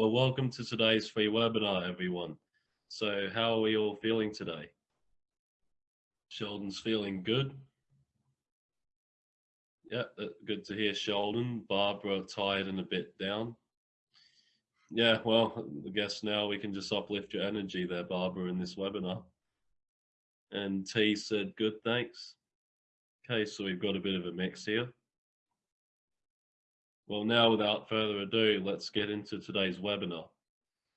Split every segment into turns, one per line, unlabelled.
Well, welcome to today's free webinar, everyone. So how are we all feeling today? Sheldon's feeling good. Yeah, uh, good to hear Sheldon. Barbara tired and a bit down. Yeah, well, I guess now we can just uplift your energy there, Barbara, in this webinar. And T said, good, thanks. Okay, so we've got a bit of a mix here. Well, now without further ado, let's get into today's webinar.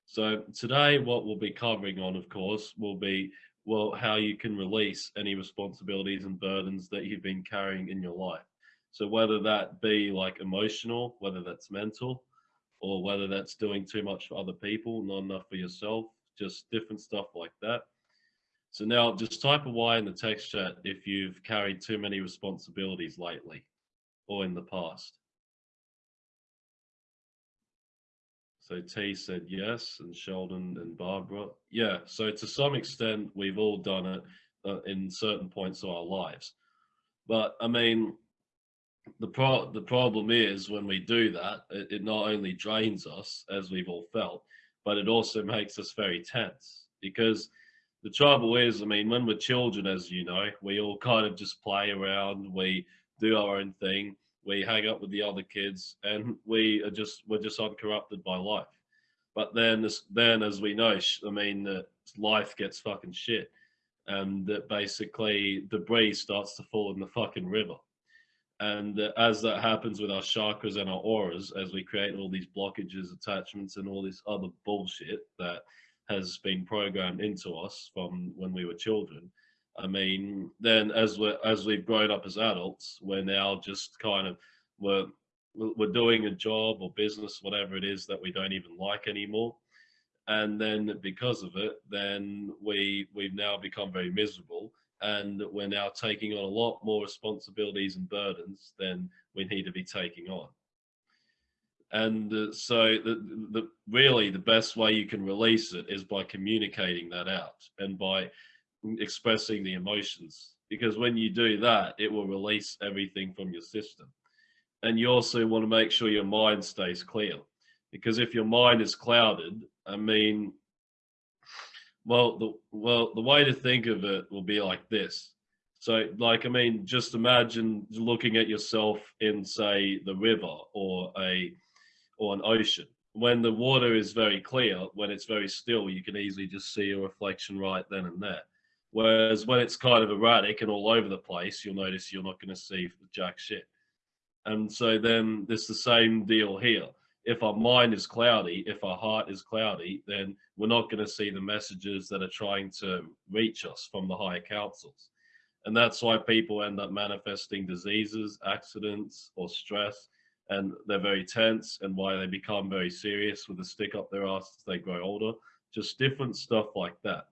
So today, what we'll be covering on, of course, will be, well, how you can release any responsibilities and burdens that you've been carrying in your life. So whether that be like emotional, whether that's mental, or whether that's doing too much for other people, not enough for yourself, just different stuff like that. So now just type a Y in the text chat if you've carried too many responsibilities lately or in the past. So T said yes, and Sheldon and Barbara. Yeah, so to some extent, we've all done it uh, in certain points of our lives. But I mean, the pro the problem is when we do that, it, it not only drains us, as we've all felt, but it also makes us very tense. Because the trouble is, I mean, when we're children, as you know, we all kind of just play around, we do our own thing we hang up with the other kids and we are just we're just uncorrupted by life. But then this, then as we know i mean uh, life gets fucking shit and that basically debris starts to fall in the fucking river. And uh, as that happens with our chakras and our auras as we create all these blockages attachments and all this other bullshit that has been programmed into us from when we were children I mean, then as we as we've grown up as adults, we're now just kind of we're we're doing a job or business, whatever it is that we don't even like anymore, and then because of it, then we we've now become very miserable, and we're now taking on a lot more responsibilities and burdens than we need to be taking on. And uh, so, the, the really the best way you can release it is by communicating that out and by expressing the emotions because when you do that it will release everything from your system. And you also want to make sure your mind stays clear because if your mind is clouded i mean well the well the way to think of it will be like this. So like i mean just imagine looking at yourself in say the river or a or an ocean. When the water is very clear when it's very still you can easily just see a reflection right then and there Whereas when it's kind of erratic and all over the place, you'll notice you're not going to see the jack shit. And so then there's the same deal here. If our mind is cloudy, if our heart is cloudy, then we're not going to see the messages that are trying to reach us from the higher councils. And that's why people end up manifesting diseases, accidents, or stress. And they're very tense and why they become very serious with a stick up their ass as they grow older. Just different stuff like that.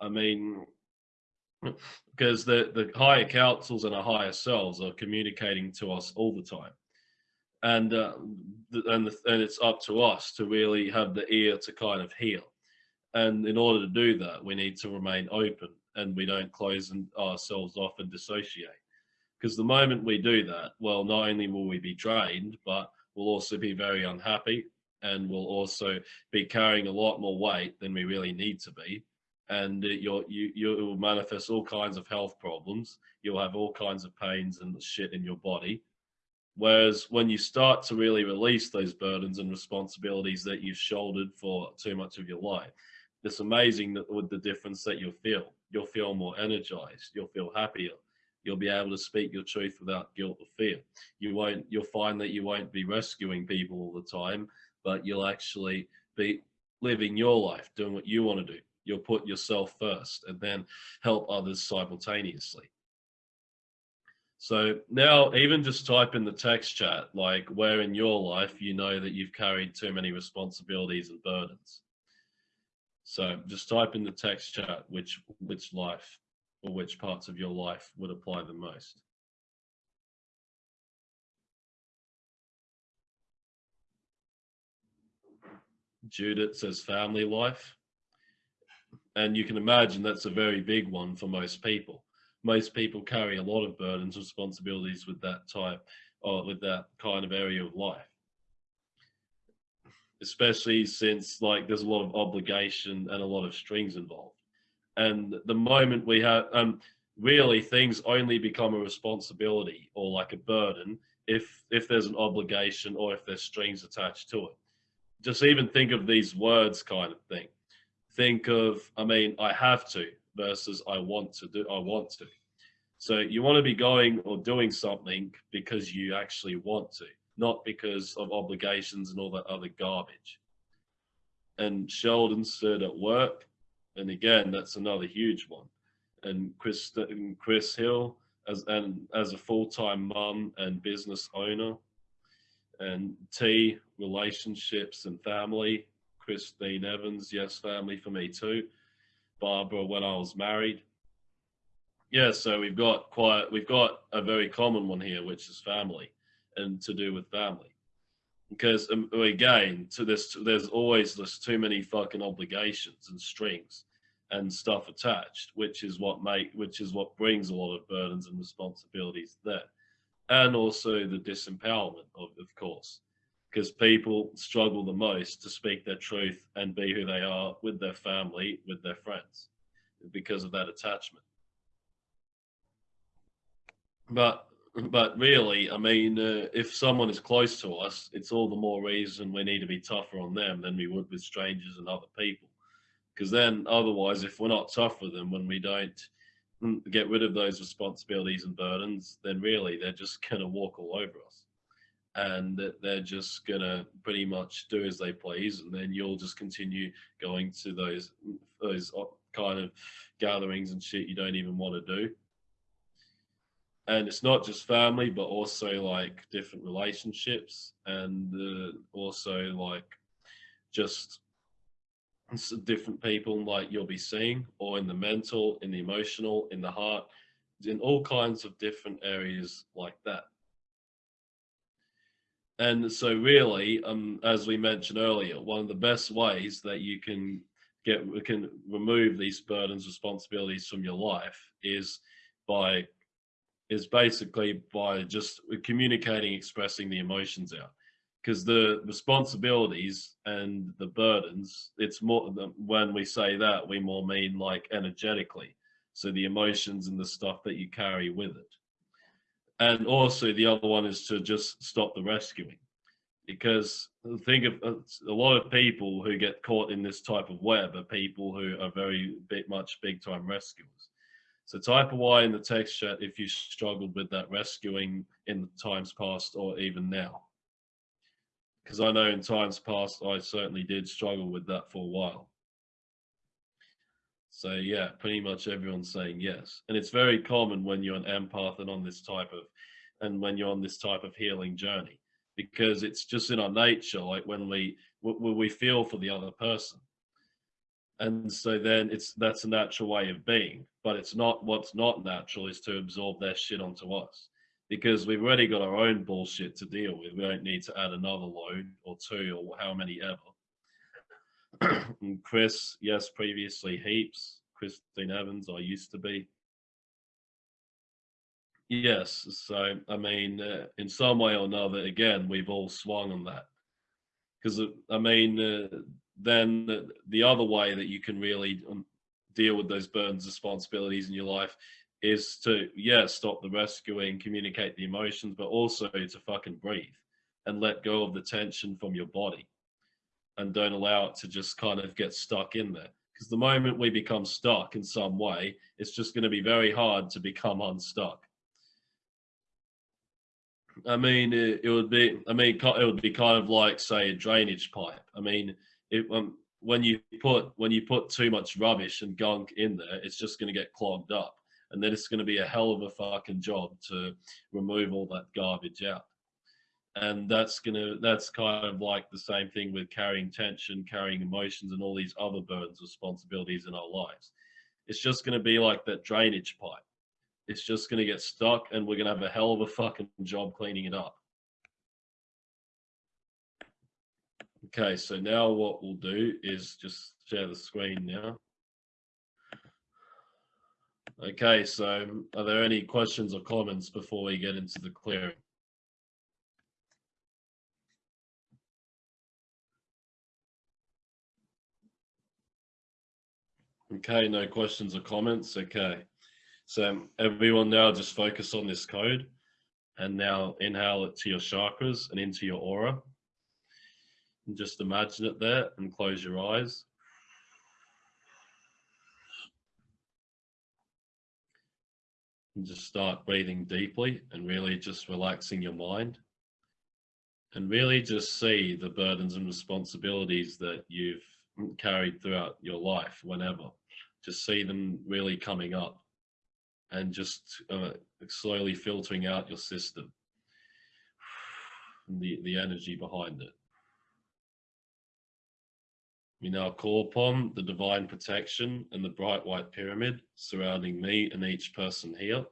I mean, because the, the higher councils and our higher selves are communicating to us all the time. And, uh, and, the, and it's up to us to really have the ear to kind of hear. And in order to do that, we need to remain open and we don't close ourselves off and dissociate. Because the moment we do that, well, not only will we be drained, but we'll also be very unhappy and we'll also be carrying a lot more weight than we really need to be and you'll, you, you will manifest all kinds of health problems. You'll have all kinds of pains and shit in your body. Whereas when you start to really release those burdens and responsibilities that you've shouldered for too much of your life, it's amazing that with the difference that you'll feel. You'll feel more energized. You'll feel happier. You'll be able to speak your truth without guilt or fear. You won't. You'll find that you won't be rescuing people all the time, but you'll actually be living your life, doing what you want to do, you'll put yourself first and then help others simultaneously. So now even just type in the text chat, like where in your life you know that you've carried too many responsibilities and burdens. So just type in the text chat which which life or which parts of your life would apply the most. Judith says family life. And you can imagine that's a very big one for most people. Most people carry a lot of burdens, responsibilities with that type or with that kind of area of life. especially since like there's a lot of obligation and a lot of strings involved. And the moment we have, um, really things only become a responsibility or like a burden if if there's an obligation or if there's strings attached to it. Just even think of these words kind of thing. Think of, I mean, I have to versus I want to do, I want to. So you want to be going or doing something because you actually want to, not because of obligations and all that other garbage. And Sheldon said at work, and again, that's another huge one. And Chris, and Chris Hill, as and as a full-time mum and business owner, and T relationships and family. Christine Evans, yes, family for me too. Barbara when I was married. Yeah, so we've got quite we've got a very common one here, which is family, and to do with family. Because um, again, to this, there's always there's too many fucking obligations and strings and stuff attached, which is what make which is what brings a lot of burdens and responsibilities there, and also the disempowerment of, of course, because people struggle the most to speak their truth and be who they are with their family, with their friends, because of that attachment. But but really, I mean, uh, if someone is close to us, it's all the more reason we need to be tougher on them than we would with strangers and other people. Because then, otherwise, if we're not tough with them when we don't get rid of those responsibilities and burdens, then really they're just going to walk all over us. And that they're just to pretty much do as they please. And then you'll just continue going to those, those kind of gatherings and shit you don't even want to do and it's not just family but also like different relationships and uh, also like just different people like you'll be seeing or in the mental in the emotional in the heart in all kinds of different areas like that and so really um as we mentioned earlier one of the best ways that you can get can remove these burdens responsibilities from your life is by is basically by just communicating, expressing the emotions out. Because the responsibilities and the burdens, it's more when we say that, we more mean like energetically. So the emotions and the stuff that you carry with it. And also the other one is to just stop the rescuing. Because think of uh, a lot of people who get caught in this type of web are people who are very big, much big time rescuers so type a Y in the text chat if you struggled with that rescuing in the times past or even now. Because I know in times past, I certainly did struggle with that for a while. So yeah, pretty much everyone's saying yes. And it's very common when you're an empath and on this type of, and when you're on this type of healing journey, because it's just in our nature, like when we, when we feel for the other person. And so then it's that's a natural way of being but it's not what's not natural is to absorb their shit onto us because we've already got our own bullshit to deal with. We don't need to add another load or two or how many ever chris yes previously heaps. Christine evans i used to be. Yes so i mean uh, in some way or another again we've all swung on that. Because uh, i mean uh, then the, the other way that you can really um, deal with those burdens responsibilities in your life is to yeah stop the rescuing communicate the emotions but also to fucking breathe and let go of the tension from your body and don't allow it to just kind of get stuck in there. Because the moment we become stuck in some way it's just going to be very hard to become unstuck. I mean it, it would be i mean it would be kind of like say a drainage pipe. I mean it, um, when you put when you put too much rubbish and gunk in there, it's just going to get clogged up, and then it's going to be a hell of a fucking job to remove all that garbage out. And that's gonna that's kind of like the same thing with carrying tension, carrying emotions, and all these other burdens, responsibilities in our lives. It's just going to be like that drainage pipe. It's just going to get stuck, and we're going to have a hell of a fucking job cleaning it up. Okay, so now what we'll do is just share the screen now. Okay, so are there any questions or comments before we get into the clearing? Okay, no questions or comments. Okay. So everyone now just focus on this code and now inhale it to your chakras and into your aura. And just imagine it there and close your eyes. And just start breathing deeply and really just relaxing your mind. And really just see the burdens and responsibilities that you've carried throughout your life, whenever. Just see them really coming up and just uh, slowly filtering out your system, the, the energy behind it. We now call upon the divine protection and the bright white pyramid surrounding me and each person here.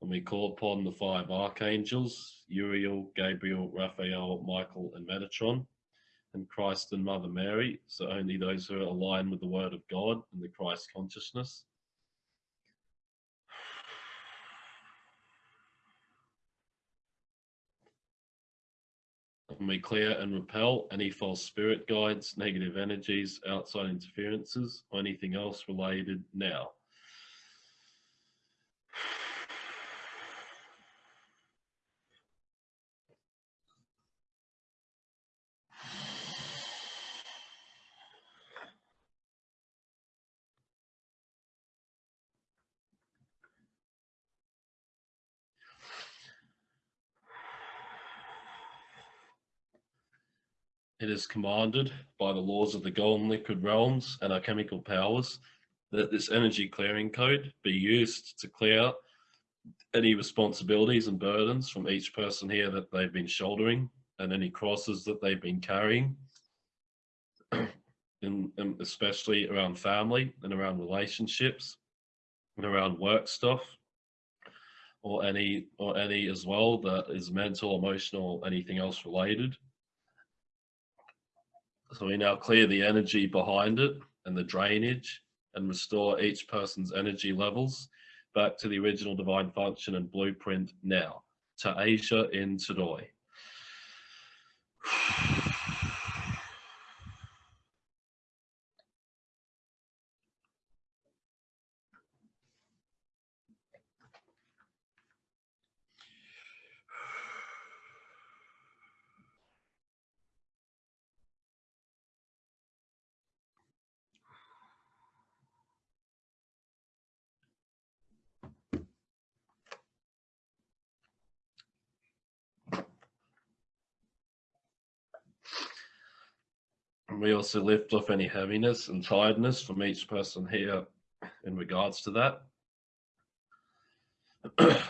And we call upon the five archangels, Uriel, Gabriel, Raphael, Michael, and Metatron, and Christ and Mother Mary, so only those who are aligned with the Word of God and the Christ consciousness. And we clear and repel any false spirit guides, negative energies, outside interferences, or anything else related now. It is commanded by the laws of the golden liquid realms and our chemical powers that this energy clearing code be used to clear any responsibilities and burdens from each person here that they've been shouldering and any crosses that they've been carrying, in, in especially around family and around relationships and around work stuff or any or any as well that is mental, emotional, anything else related. So we now clear the energy behind it and the drainage and restore each person's energy levels back to the original divine function and blueprint now. To Asia in Tadoi. We also lift off any heaviness and tiredness from each person here in regards to that.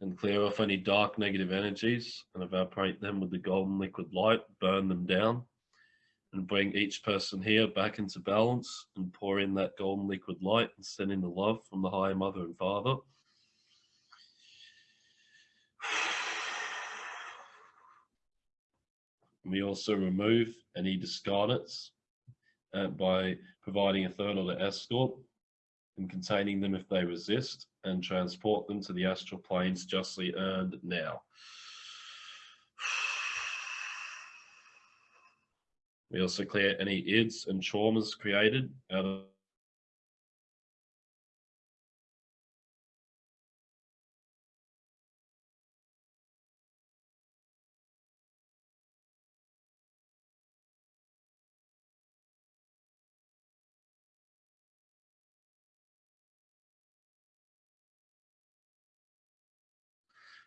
and clear off any dark negative energies and evaporate them with the golden liquid light, burn them down, and bring each person here back into balance and pour in that golden liquid light and send in the love from the higher mother and father. We also remove any discarnates uh, by providing a third order escort and containing them if they resist and transport them to the astral planes justly earned now. We also clear any ids and traumas created out of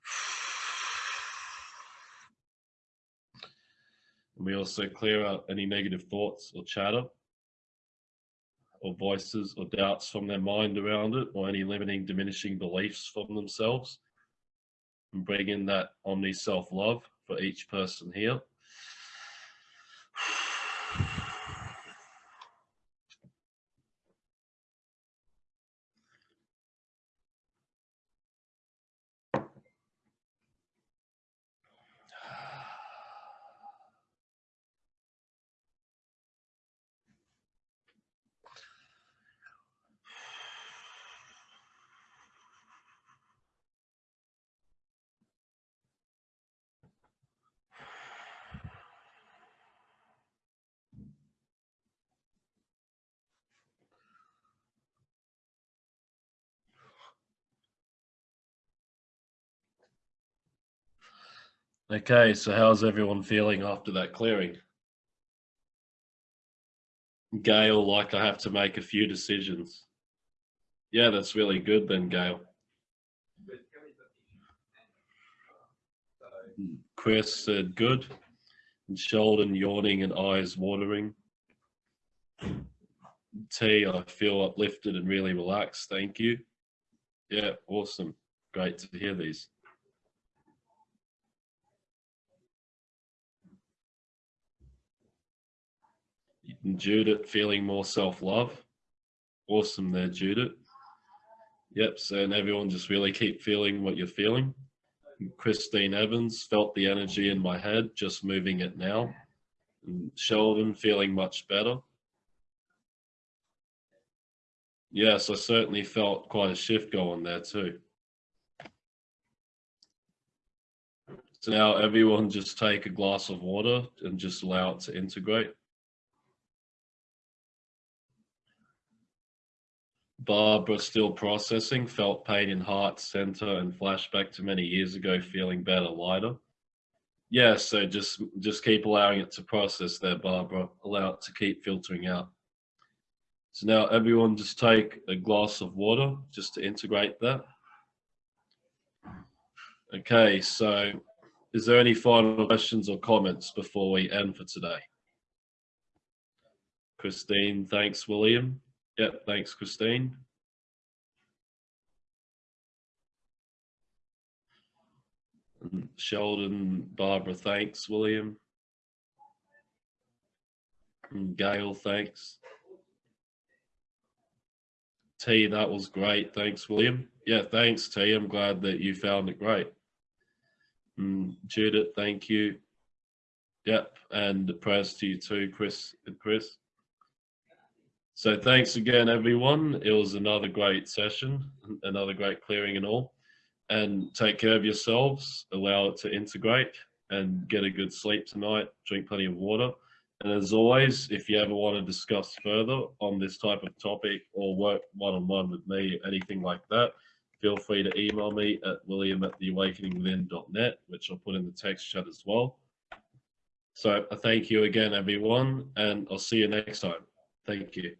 And we also clear out any negative thoughts or chatter or voices or doubts from their mind around it or any limiting, diminishing beliefs from themselves and bring in that omni self-love for each person here. Okay, so how's everyone feeling after that clearing? Gail, like I have to make a few decisions. Yeah, that's really good then, Gail. Chris said good. And Sheldon yawning and eyes watering. T, I feel uplifted and really relaxed. Thank you. Yeah, awesome. Great to hear these. Judith feeling more self-love. Awesome there, Judith. Yep, so and everyone just really keep feeling what you're feeling. Christine Evans felt the energy in my head, just moving it now. And Sheldon feeling much better. Yes, I certainly felt quite a shift going there too. So now everyone just take a glass of water and just allow it to integrate. Barbara still processing, felt pain in heart center and flashback to many years ago, feeling better, lighter. Yeah, so just just keep allowing it to process there, Barbara. Allow it to keep filtering out. So now everyone just take a glass of water just to integrate that. Okay, so is there any final questions or comments before we end for today? Christine, thanks, William. Yep, thanks, Christine. Sheldon, Barbara, thanks, William. Gail, thanks. T, that was great. Thanks, William. Yeah, thanks, T. I'm glad that you found it great. Judith, thank you. Yep, and the prayers to you too, Chris and Chris. So thanks again, everyone. It was another great session, another great clearing and all. And take care of yourselves, allow it to integrate and get a good sleep tonight, drink plenty of water. And as always, if you ever want to discuss further on this type of topic or work one-on-one -on -one with me, anything like that, feel free to email me at william at theawakeningwithin.net, which I'll put in the text chat as well. So I thank you again, everyone, and I'll see you next time. Thank you.